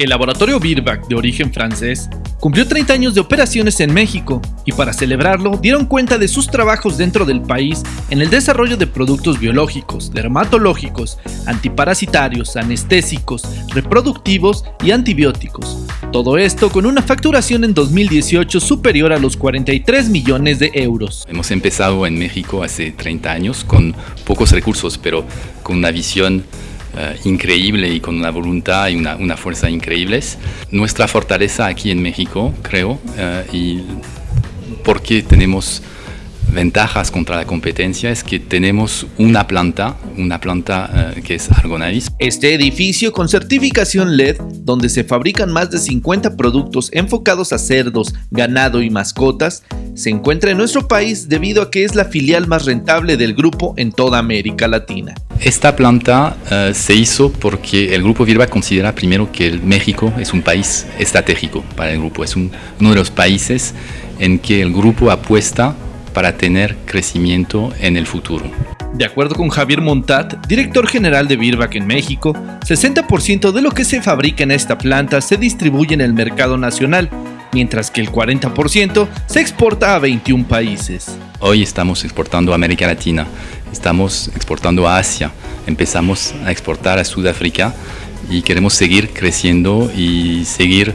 El laboratorio Birback, de origen francés, cumplió 30 años de operaciones en México y para celebrarlo dieron cuenta de sus trabajos dentro del país en el desarrollo de productos biológicos, dermatológicos, antiparasitarios, anestésicos, reproductivos y antibióticos. Todo esto con una facturación en 2018 superior a los 43 millones de euros. Hemos empezado en México hace 30 años con pocos recursos, pero con una visión eh, increíble y con una voluntad y una, fuerza increíbles. Nuestra fortaleza aquí en México, creo, eh, y porque tenemos ventajas contra la competencia es que tenemos una planta, una planta eh, que es Argonavis. Este edificio con certificación LED, donde se fabrican más de 50 productos enfocados a cerdos, ganado y mascotas, se encuentra en nuestro país debido a que es la filial más rentable del grupo en toda América Latina. Esta planta eh, se hizo porque el grupo Virba considera primero que México es un país estratégico para el grupo, es uno de los países en que el grupo apuesta para tener crecimiento en el futuro. De acuerdo con Javier Montat, director general de Virbac en México, 60% de lo que se fabrica en esta planta se distribuye en el mercado nacional, mientras que el 40% se exporta a 21 países. Hoy estamos exportando a América Latina, estamos exportando a Asia, empezamos a exportar a Sudáfrica y queremos seguir creciendo y seguir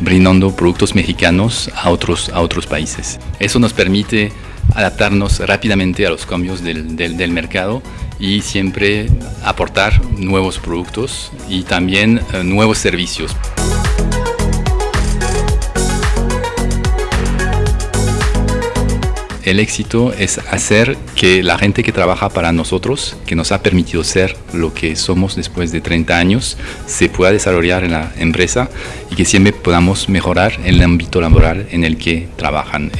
brindando productos mexicanos a otros, a otros países. Eso nos permite adaptarnos rápidamente a los cambios del, del mercado y siempre aportar nuevos productos y también eh, nuevos servicios. El éxito es hacer que la gente que trabaja para nosotros, que nos ha permitido ser lo que somos después de 30 años, se pueda desarrollar en la empresa y que siempre podamos mejorar el ámbito laboral en el que trabajan.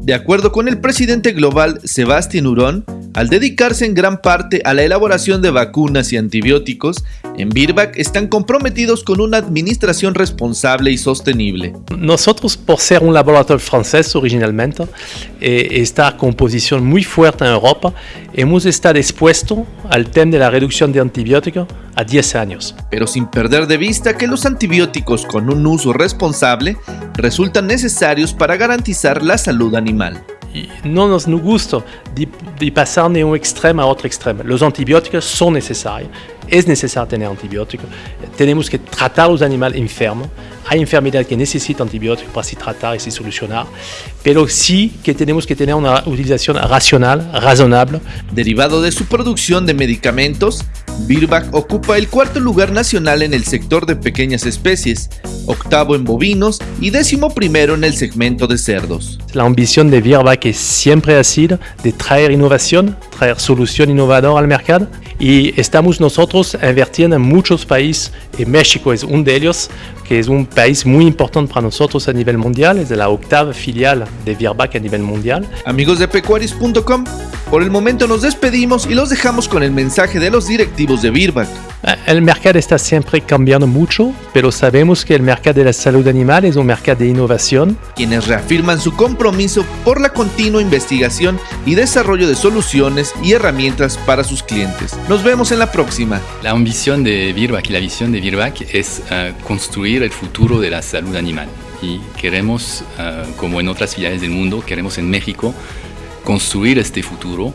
De acuerdo con el presidente global Sebastián Hurón, al dedicarse en gran parte a la elaboración de vacunas y antibióticos, en Birbac están comprometidos con una administración responsable y sostenible. Nosotros, por ser un laboratorio francés originalmente, eh, esta composición muy fuerte en Europa, hemos estado expuestos al tema de la reducción de antibióticos a 10 años. Pero sin perder de vista que los antibióticos con un uso responsable resultan necesarios para garantizar la salud animal. No nos gusta de, pasar de un extremo a otro extremo. Los antibióticos son necesarios, es necesario tener antibióticos. Tenemos que tratar los animales enfermos. Hay enfermedades que necesitan antibióticos para se tratar y se solucionar, pero sí que tenemos que tener una utilización racional, razonable. Derivado de su producción de medicamentos, Birbac ocupa el cuarto lugar nacional en el sector de pequeñas especies, octavo en bovinos y décimo primero en el segmento de cerdos. La ambición de Virbac siempre ha sido de traer innovación, traer solución innovadora al mercado y estamos nosotros invirtiendo en muchos países y México es uno de ellos, que es un país muy importante para nosotros a nivel mundial, es la octava filial de Virbac a nivel mundial. Amigos de pecuarios.com, por el momento nos despedimos y los dejamos con el mensaje de los directivos de Virbac. El mercado está siempre cambiando mucho, pero sabemos que el mercado de la salud animal es un mercado de innovación. Quienes reafirman su compromiso por la continua investigación y desarrollo de soluciones y herramientas para sus clientes. Nos vemos en la próxima. La ambición de Virbac y la visión de Virbac es eh, construir el futuro de la salud animal. Y queremos, eh, como en otras ciudades del mundo, queremos en México construir este futuro.